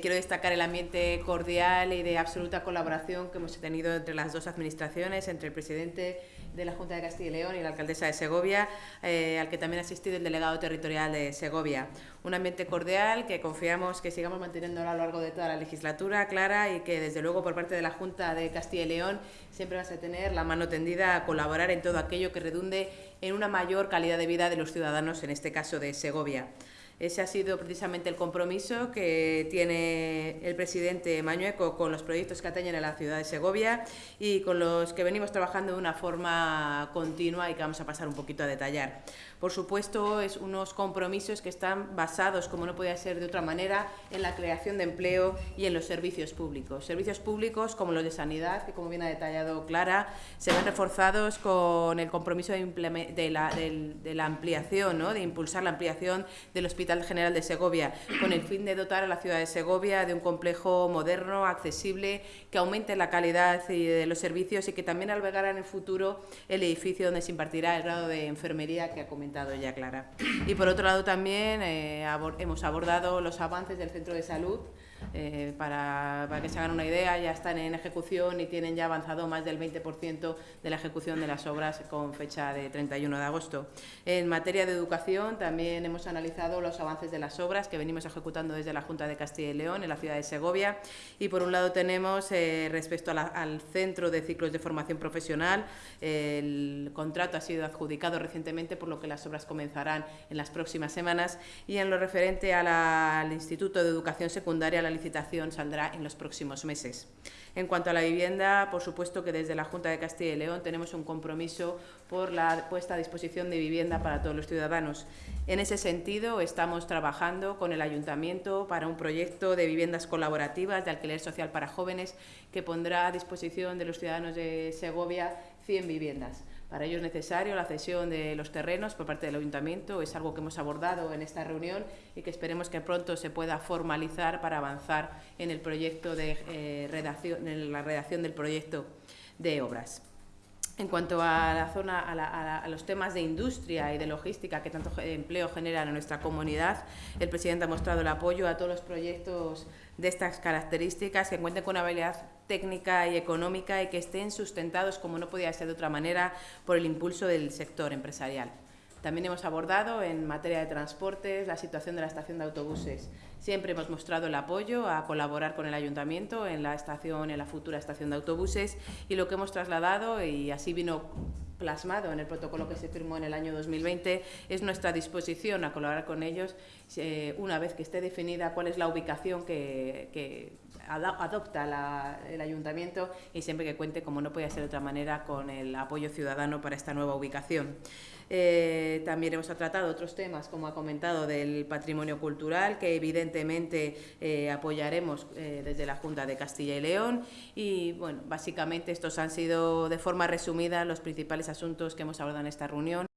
Quiero destacar el ambiente cordial y de absoluta colaboración que hemos tenido entre las dos administraciones, entre el presidente de la Junta de Castilla y León y la alcaldesa de Segovia, eh, al que también ha asistido el delegado territorial de Segovia. Un ambiente cordial que confiamos que sigamos manteniendo a lo largo de toda la legislatura, clara, y que desde luego por parte de la Junta de Castilla y León siempre vas a tener la mano tendida a colaborar en todo aquello que redunde en una mayor calidad de vida de los ciudadanos, en este caso de Segovia. Ese ha sido precisamente el compromiso que tiene el presidente Mañueco con los proyectos que atañen a la ciudad de Segovia y con los que venimos trabajando de una forma continua y que vamos a pasar un poquito a detallar. Por supuesto, es unos compromisos que están basados, como no podía ser de otra manera, en la creación de empleo y en los servicios públicos. Servicios públicos como los de sanidad, que como bien ha detallado Clara, se ven reforzados con el compromiso de, la, de la, ampliación, ¿no? de impulsar la ampliación del hospital General de Segovia, con el fin de dotar a la ciudad de Segovia de un complejo moderno, accesible, que aumente la calidad de los servicios y que también albergará en el futuro el edificio donde se impartirá el grado de enfermería que ha comentado ya Clara. Y por otro lado también eh, hemos abordado los avances del centro de salud, eh, para, para, que se hagan una idea, ya están en ejecución y tienen ya avanzado más del 20% de la ejecución de las obras con fecha de 31 de agosto. En materia de educación también hemos analizado los avances de las obras que venimos ejecutando desde la Junta de Castilla y León en la ciudad de Segovia y por un lado tenemos eh, respecto al Centro de Ciclos de Formación Profesional, el contrato ha sido adjudicado recientemente por lo que las obras comenzarán en las próximas semanas y en lo referente al Instituto de Educación Secundaria la licitación saldrá en los próximos meses. En cuanto a la vivienda, por supuesto que desde la Junta de Castilla y León tenemos un compromiso por la puesta a disposición de vivienda para todos los ciudadanos. En ese sentido, estamos trabajando con el Ayuntamiento para un proyecto de viviendas colaborativas de alquiler social para jóvenes que pondrá a disposición de los ciudadanos de Segovia 100 viviendas. Para ello es necesario la cesión de los terrenos por parte del Ayuntamiento, es algo que hemos abordado en esta reunión y que esperemos que pronto se pueda formalizar para avanzar en el proyecto de eh, redacción, en la redacción del proyecto de obras. En cuanto a la zona, a, los temas de industria y de logística que tanto empleo generan en nuestra comunidad, el presidente ha mostrado el apoyo a todos los proyectos de estas características que cuenten con una habilidad técnica y económica y que estén sustentados, como no podía ser de otra manera, por el impulso del sector empresarial. También hemos abordado en materia de transportes la situación de la estación de autobuses. Siempre hemos mostrado el apoyo a colaborar con el ayuntamiento en la estación, en la futura estación de autobuses y lo que hemos trasladado y así vino plasmado en el protocolo que se firmó en el año 2020 es nuestra disposición a colaborar con ellos eh, una vez que esté definida cuál es la ubicación que, adopta el ayuntamiento y siempre que cuente, como no puede ser de otra manera, con el apoyo ciudadano para esta nueva ubicación. Eh, también hemos tratado otros temas, como ha comentado, del patrimonio cultural, que evidentemente eh, apoyaremos desde la Junta de Castilla y León. Y, bueno, básicamente estos han sido, de forma resumida, los principales asuntos que hemos abordado en esta reunión.